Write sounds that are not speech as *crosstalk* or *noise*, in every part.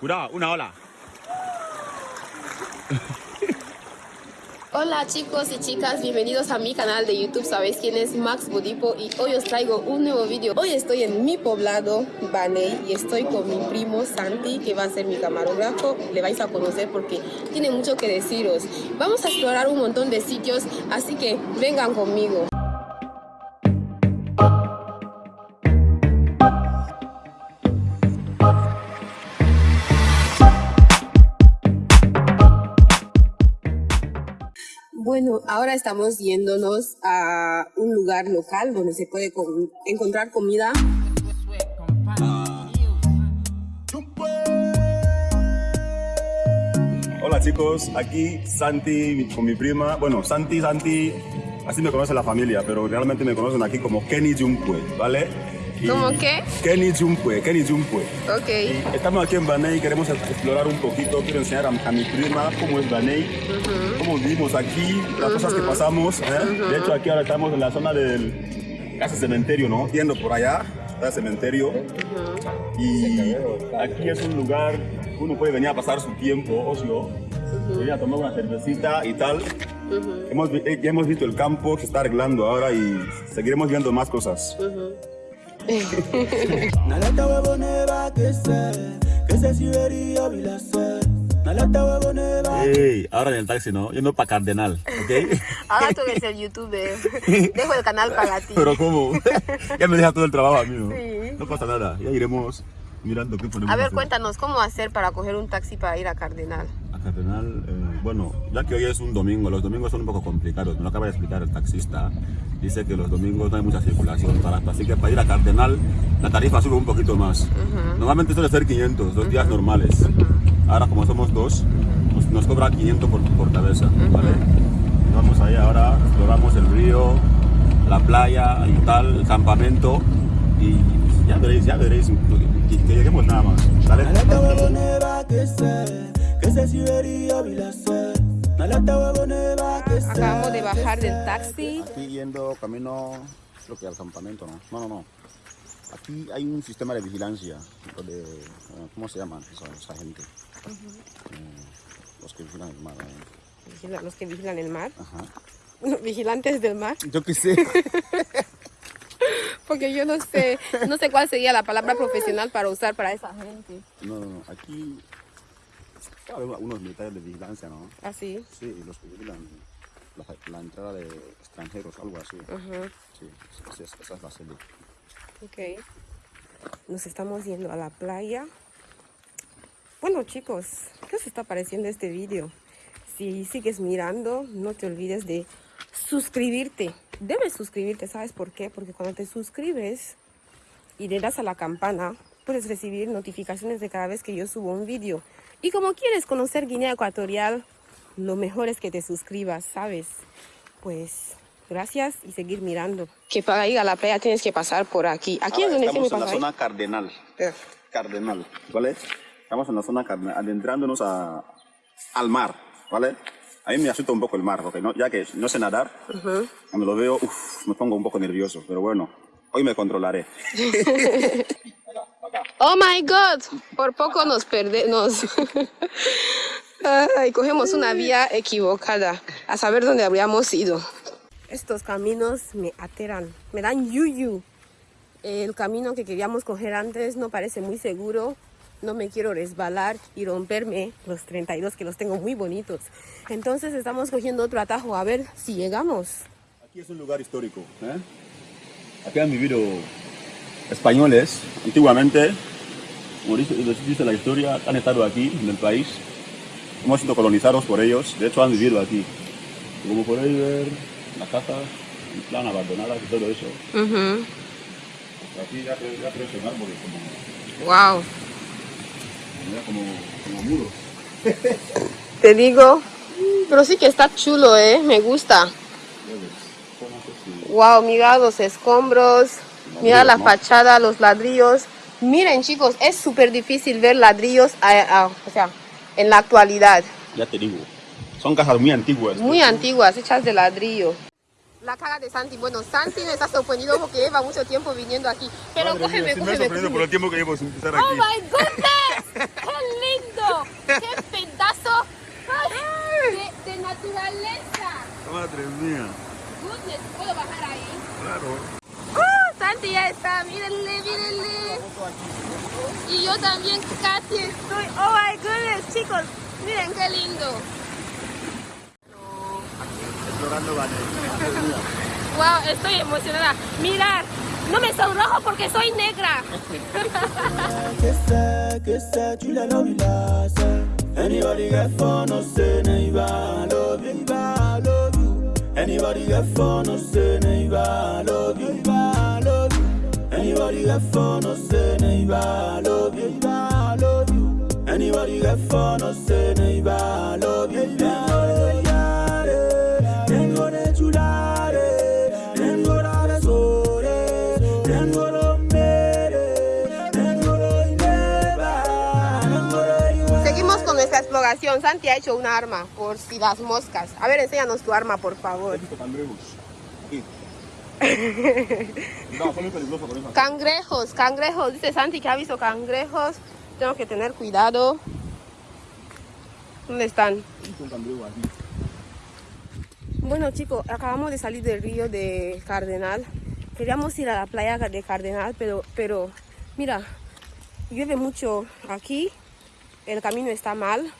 Cuidado, una ola. *laughs* Hola chicos y chicas, bienvenidos a mi canal de YouTube, sabéis quién es Max Bodipo y hoy os traigo un nuevo vídeo. Hoy estoy en mi poblado, Baney, y estoy con mi primo Santi, que va a ser mi camarógrafo. Le vais a conocer porque tiene mucho que deciros. Vamos a explorar un montón de sitios, así que vengan conmigo. Ahora estamos yéndonos a un lugar local donde se puede encontrar comida. Hola chicos, aquí Santi con mi prima. Bueno, Santi, Santi, así me conoce la familia, pero realmente me conocen aquí como Kenny Jumpue, ¿vale? ¿Cómo qué? Kenny Jumpue, Kenny Jumpue. Ok. Estamos aquí en Baney y queremos explorar un poquito. Quiero enseñar a, a mi prima cómo es Baney, cómo vivimos aquí, las cosas que pasamos. ¿eh? De hecho, aquí ahora estamos en la zona del casi cementerio, ¿no? Yendo por allá, el cementerio. Y aquí es un lugar que uno puede venir a pasar su tiempo, ocio, venir a tomar una cervecita y tal. hemos, vi- eh, ya hemos visto el campo, se está arreglando ahora y seguiremos viendo más cosas. Nalata *laughs* va que que se sibería. Ey, ahora en el taxi, ¿no? Yendo para Cardenal, ¿ok? *laughs* Ahora tú eres el youtuber. *laughs* Dejo el canal para ti. Pero ¿cómo? ya me deja todo el trabajo a mí, ¿no? Sí. No pasa nada, ya iremos mirando qué podemos A ver, hacer. cuéntanos, ¿cómo hacer para coger un taxi para ir a Cardenal? Cardenal, eh, bueno, ya que hoy es un domingo, los domingos son un poco complicados, me lo acaba de explicar el taxista. Dice que los domingos no hay mucha circulación barato, así que para ir a Cardenal la tarifa sube un poquito más. Normalmente suele ser 500, dos días normales. Ahora como somos dos, nos, nos cobra 500 por, por cabeza, vamos ahí ahora, exploramos el río, la playa y tal, el campamento y ya veréis, ya veréis, que, que lleguemos nada más, ¿vale? Acabamos de bajar del taxi. Aquí yendo camino, creo que al campamento, ¿no? No, no, no. Aquí hay un sistema de vigilancia, de, eh, ¿cómo se llaman esa, esa gente? Eh, los que vigilan el mar. ¿eh? Los que vigilan el mar. Ajá. *laughs* Vigilantes del mar. Yo qué sé. *laughs* Porque yo no sé, no sé cuál sería la palabra profesional para usar para esa gente. No, no, no. Aquí hay unos militares de vigilancia, ¿no? Así. Sí, y los que vigilan la, la entrada de extranjeros, algo así. Ajá. Sí, esa es, esa es la sede. Ok. Nos estamos yendo a la playa. Bueno chicos, ¿qué os está pareciendo este vídeo? Si sigues mirando, no te olvides de suscribirte. Debes suscribirte, ¿sabes por qué? Porque cuando te suscribes y le das a la campana, puedes recibir notificaciones de cada vez que yo subo un vídeo. Y como quieres conocer Guinea Ecuatorial, lo mejor es que te suscribas, ¿sabes? Pues gracias y seguir mirando. Que para ir a la playa tienes que pasar por aquí. Aquí es donde estamos se me en la pasa. zona cardenal. Cardenal, ¿vale? Estamos en la zona cardenal, adentrándonos a, al mar, ¿vale? A mí me asusta un poco el mar, porque no, ya que no sé nadar, cuando lo veo, uf, me pongo un poco nervioso, pero bueno, hoy me controlaré. *laughs* Oh my God, por poco nos perdemos. Ay, cogemos una vía equivocada, a saber dónde habríamos ido. Estos caminos me aterran, me dan yuyu. El camino que queríamos coger antes no parece muy seguro. No me quiero resbalar y romperme los 32 que los tengo muy bonitos. Entonces estamos cogiendo otro atajo a ver si llegamos. Aquí es un lugar histórico, ¿eh? Aquí han vivido españoles antiguamente, como dice, dice la historia, han estado aquí en el país, hemos sido colonizados por ellos, de hecho han vivido aquí. Como podéis ver, la casa, en plan abandonada y todo eso. Aquí ya, ya crecen árboles como, Wow. como, como muros. *laughs* Te digo, pero sí que está chulo, ¿eh? Me gusta. Wow, mirad los escombros, no, mirad la fachada, los ladrillos. Miren chicos, es súper difícil ver ladrillos a, a, o sea, en la actualidad. Ya te digo, son casas muy antiguas. Muy antiguas, hechas de ladrillo. La cara de Santi. Bueno, Santi me está sorprendido porque lleva mucho tiempo viniendo aquí. Pero Madre cógeme, mía, cógeme. Me sorprendido por el tiempo que llevo sin estar oh aquí. ¡Oh, my goodness! ¡Qué lindo! ¡Qué pedazo de, de naturaleza! ¡Madre mía! Claro. ¡Oh! Santi ya está, mírenle, mírenle. Y yo también casi estoy. Oh my goodness, chicos. Miren qué lindo. Explorando. Wow, estoy emocionada. Mirad, no me sonrojo porque soy negra. Anybody get fun, no say neighbor, love you, I love you. Anybody get fun, no say neighbor, love you, I love you. Anybody get fun, no say neighbor, love you, I Tengo de chulare, tengo la besore, tengo lo Santi ha hecho una arma por si las moscas. A ver, enséñanos tu arma, por favor. cangrejos? *laughs* Aquí. No, son muy peligrosos con eso. Cangrejos, cangrejos. Dice Santi que ha visto cangrejos. Tengo que tener cuidado. ¿Dónde están? Un. Bueno chicos, acabamos de salir del río de Cardenal. Queríamos ir a la playa de Cardenal, pero, pero mira, llueve mucho aquí. El camino está mal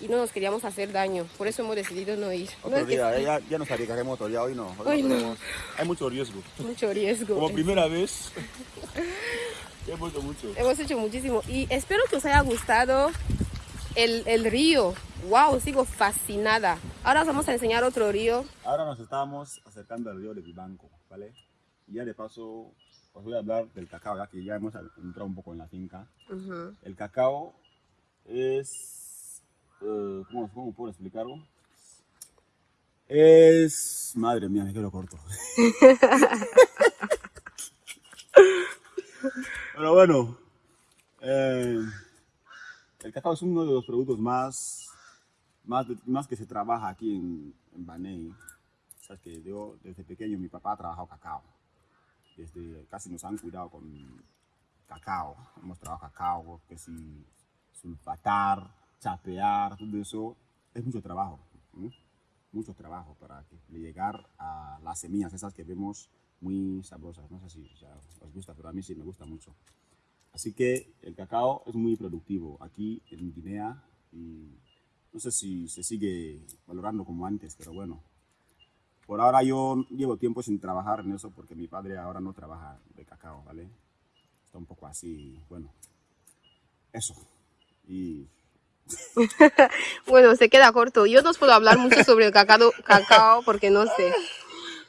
y no nos queríamos hacer daño. Por eso hemos decidido no ir. No Otro es que día, eh, ya, ya nos arriesgaremos todavía, hoy no. Hoy no. podemos. Hay mucho riesgo. mucho riesgo. Como primera vez. *laughs* Hemos hecho mucho. Hemos hecho muchísimo y espero que os haya gustado el, el río. Wow, sigo fascinada. Ahora os vamos a enseñar otro río. Ahora nos estamos acercando al río de Vivanco, ¿vale? Y ya de paso os voy a hablar del cacao, ya que ya hemos entrado un poco en la finca. Ujú. El cacao es... eh, ¿cómo, ¿Cómo puedo explicarlo? Es... Madre mía, me quedo corto. *laughs* Pero bueno, eh, el cacao es uno de los productos más, más, más que se trabaja aquí en, en Baney. Sabes que yo desde pequeño mi papá ha trabajado cacao. Desde casi nos han cuidado con cacao. Hemos trabajado cacao, que si sulfatar, chapear, todo eso. Es mucho trabajo. ¿no? Mucho trabajo para llegar a las semillas esas que vemos muy sabrosas. No sé si sea, os gusta, pero a mí sí me gusta mucho. Así que el cacao es muy productivo aquí en Guinea y no sé si se sigue valorando como antes, pero bueno. Por ahora yo llevo tiempo sin trabajar en eso porque mi padre ahora no trabaja de cacao, ¿vale? Está un poco así, bueno. Eso. Y *laughs* Bueno, se queda corto. Yo no puedo hablar mucho sobre el cacao, cacao porque no sé.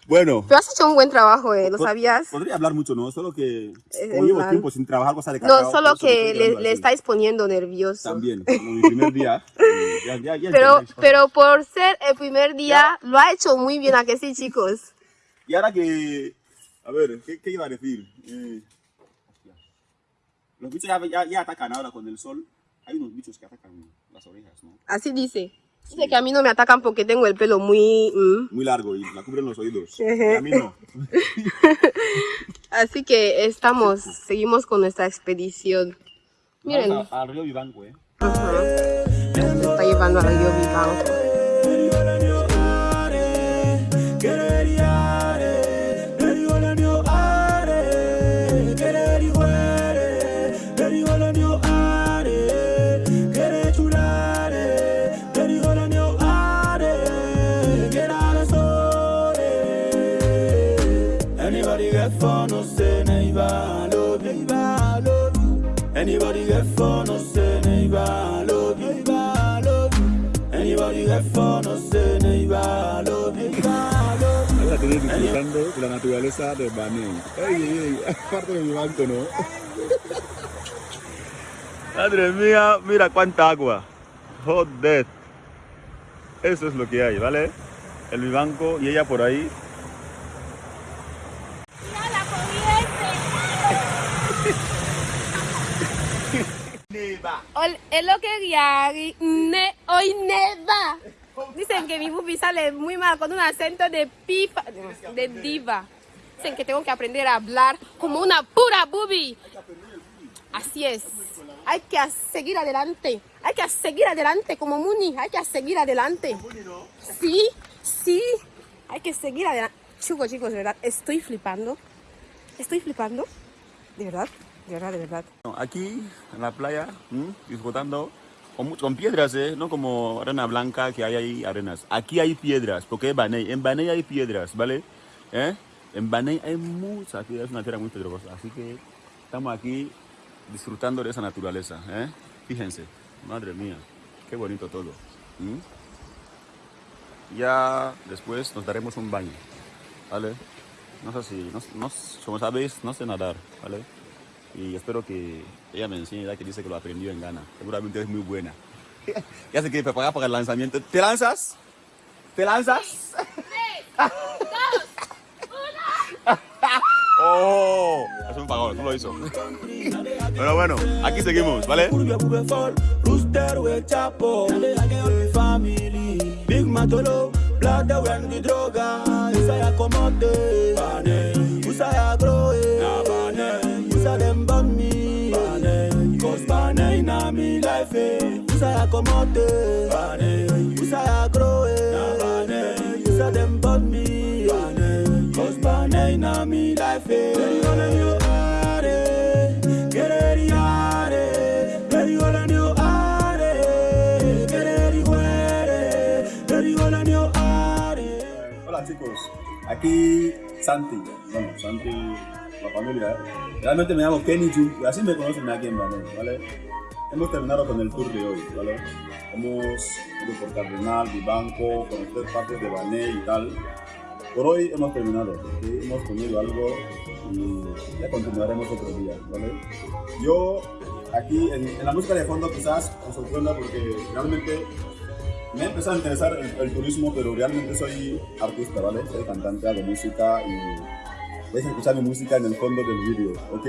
bueno. Pero has hecho un buen trabajo, ¿eh? ¿Lo sabías? Podría hablar mucho, ¿no? Solo que en como llevo plan- tiempo sin trabajar cosa de cacao. No, solo que le, le estáis poniendo nervioso. También, como mi primer día. *laughs* eh, ya, ya, ya Pero, pero por ser el primer día, lo ha hecho muy bien, ¿a que sí, chicos? Y ahora que. A ver, ¿qué, qué iba a decir? Eh, los bichos ya, ya, ya atacan ahora con el sol. Hay unos bichos que atacan las orejas, ¿no? Así dice. Dice que a mí no me atacan porque tengo el pelo muy... mm. Muy largo y la cubren los oídos. A mí no. *laughs* Así que estamos, seguimos con nuestra expedición. Miren, al río Vivanco, ¿eh? Me está llevando al río Vivanco. Get fun, no say neighbor, love you, I love you. Anybody get fun, no say neighbor, love you, I love you. Anybody get fun, no say neighbor, love you, I love you. Ahora estoy disfrutando de la naturaleza de ey, ey, *laughs* parte de mi banco, ¿no? Madre mía, mira cuánta agua. Joder. Eso es lo que hay, ¿vale? El vivanco y ella por ahí. Es lo que ne, hoy neva. Dicen que mi bubi sale muy mal con un acento de pipa, de diva. Dicen que tengo que aprender a hablar como una pura bubi. Así es. Hay que seguir adelante. Hay que seguir adelante como Muni. Hay que seguir adelante. Sí, sí. Hay que seguir adelante. Chicos, chicos, de verdad, estoy flipando. Estoy flipando. De verdad, Aquí en la playa, disfrutando con, piedras, ¿eh? no como arena blanca que hay ahí arenas. Aquí hay piedras, porque es Baney. En Baney hay piedras, ¿vale? ¿Eh? En Baney hay muchas piedras, es una tierra muy pedregosa. Así que estamos aquí disfrutando de esa naturaleza. ¿eh? Fíjense, madre mía, qué bonito todo. Ya después nos daremos un baño, ¿vale? No sé si, no- como sabéis, no sé nadar, ¿vale? Y espero que ella me enseñe, ya que dice que lo aprendió en Ghana. Seguramente es muy buena. *laughs* ya se quiere preparar para el lanzamiento. ¿Te lanzas? ¿Te lanzas? *laughs* ¡Oh! Es un pagón, no lo hizo. Pero bueno, aquí seguimos, ¿vale? Big matolo, the droga. Usaya komote, bane. Usaya grow, life, eh. Komote, bane. Grow, na bane. Usa bane. Cause bane na life, eh. Eh. Eh. Eh. Eh. Hola chicos, aquí Santi, bueno, Santi, la familia, ¿eh? realmente me llamo Kenny Jun, así me conocen aquí en Banel, ¿vale? Hemos terminado con el tour de hoy, ¿vale? Hemos ido por Cardenal, Vivanco, conocer partes de Banel y tal. Por hoy hemos terminado, ¿ok? hemos comido algo y ya continuaremos otro día, ¿vale? Yo aquí en, en la música de fondo quizás os sorprenda porque realmente me ha empezado a interesar el, el turismo, pero realmente soy artista, ¿vale? Soy cantante, hago música y vais a escuchar mi música en el fondo del vídeo, ¿ok?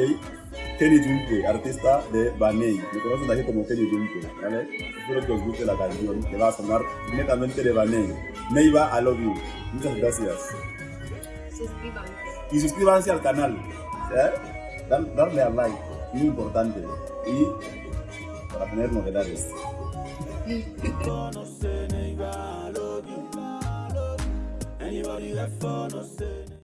Kenny Junke, artista de Baney. Me conocen aquí como Kenny Junke, ¿vale? Espero que os guste la canción, que va a sonar netamente de Baney. Neiva, I love you. Muchas gracias. Suscríbanse. Y suscríbanse al canal, ¿eh? Dar- darle a like, muy importante. Y para tener novedades. Anybody got fun, no sé.